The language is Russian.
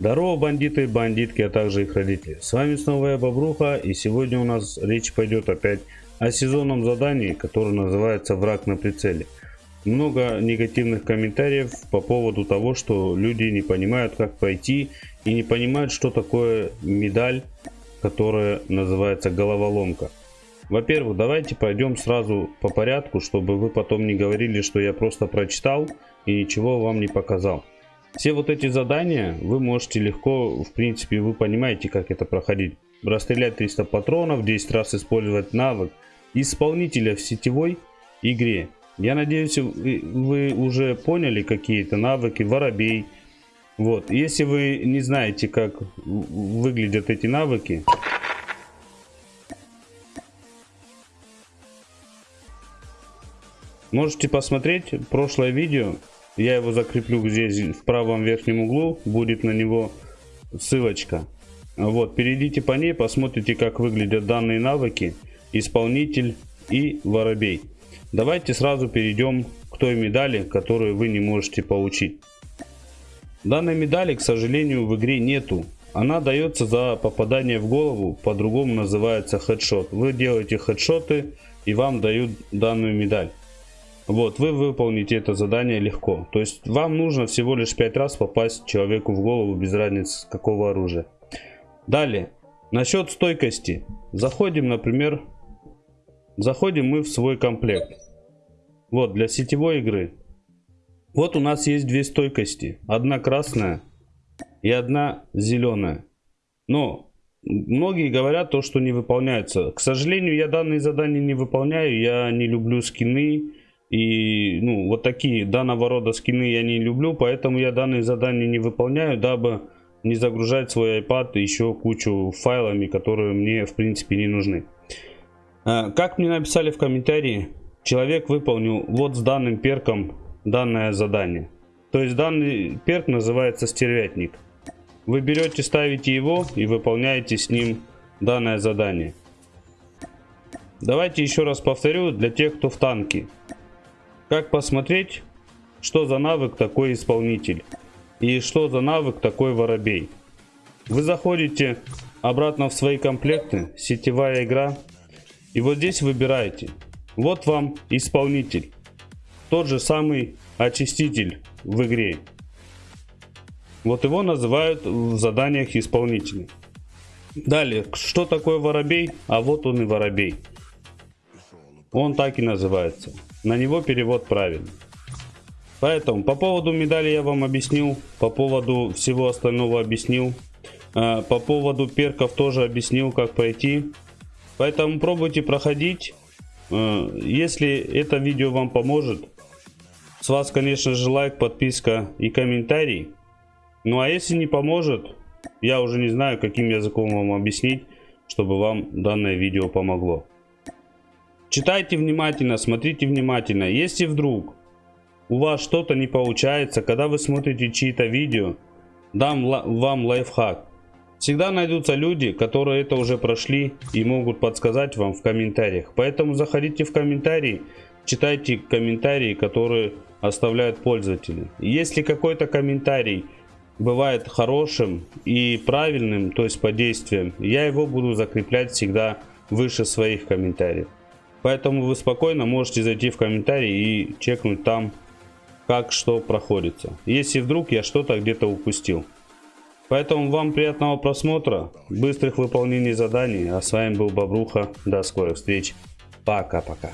Здорово, бандиты и бандитки, а также их родители. С вами снова я, Бобруха, и сегодня у нас речь пойдет опять о сезонном задании, которое называется «Враг на прицеле». Много негативных комментариев по поводу того, что люди не понимают, как пройти, и не понимают, что такое медаль, которая называется головоломка. Во-первых, давайте пойдем сразу по порядку, чтобы вы потом не говорили, что я просто прочитал и ничего вам не показал. Все вот эти задания вы можете легко, в принципе, вы понимаете, как это проходить. Расстрелять 300 патронов, 10 раз использовать навык исполнителя в сетевой игре. Я надеюсь, вы уже поняли какие-то навыки, воробей. Вот, если вы не знаете, как выглядят эти навыки, можете посмотреть прошлое видео я его закреплю здесь в правом верхнем углу. Будет на него ссылочка. Вот, перейдите по ней, посмотрите, как выглядят данные навыки, исполнитель и воробей. Давайте сразу перейдем к той медали, которую вы не можете получить. Данной медали, к сожалению, в игре нету. Она дается за попадание в голову, по-другому называется хедшот. Вы делаете хедшоты и вам дают данную медаль. Вот, вы выполните это задание легко. То есть вам нужно всего лишь 5 раз попасть человеку в голову без разницы какого оружия. Далее, насчет стойкости. Заходим, например, заходим мы в свой комплект. Вот, для сетевой игры. Вот у нас есть две стойкости. Одна красная и одна зеленая. Но многие говорят то, что не выполняется. К сожалению, я данные задания не выполняю. Я не люблю скины и ну, вот такие данного рода скины я не люблю, поэтому я данные задания не выполняю, дабы не загружать свой iPad еще кучу файлами, которые мне в принципе не нужны. А, как мне написали в комментарии, человек выполнил вот с данным перком данное задание. То есть данный перк называется стервятник. Вы берете, ставите его и выполняете с ним данное задание. Давайте еще раз повторю для тех, кто в танке. Как посмотреть, что за навык такой исполнитель и что за навык такой воробей? Вы заходите обратно в свои комплекты, сетевая игра, и вот здесь выбираете. Вот вам исполнитель, тот же самый очиститель в игре. Вот его называют в заданиях исполнителем. Далее, что такое воробей? А вот он и воробей. Он так и называется. На него перевод правильный. Поэтому по поводу медали я вам объяснил, по поводу всего остального объяснил. А, по поводу перков тоже объяснил, как пройти. Поэтому пробуйте проходить. А, если это видео вам поможет, с вас, конечно же, лайк, подписка и комментарий. Ну а если не поможет, я уже не знаю, каким языком вам объяснить, чтобы вам данное видео помогло. Читайте внимательно, смотрите внимательно. Если вдруг у вас что-то не получается, когда вы смотрите чьи-то видео, дам вам лайфхак. Всегда найдутся люди, которые это уже прошли и могут подсказать вам в комментариях. Поэтому заходите в комментарии, читайте комментарии, которые оставляют пользователи. Если какой-то комментарий бывает хорошим и правильным, то есть по действиям, я его буду закреплять всегда выше своих комментариев. Поэтому вы спокойно можете зайти в комментарии и чекнуть там, как что проходится. Если вдруг я что-то где-то упустил. Поэтому вам приятного просмотра, быстрых выполнений заданий. А с вами был Бобруха. До скорых встреч. Пока-пока.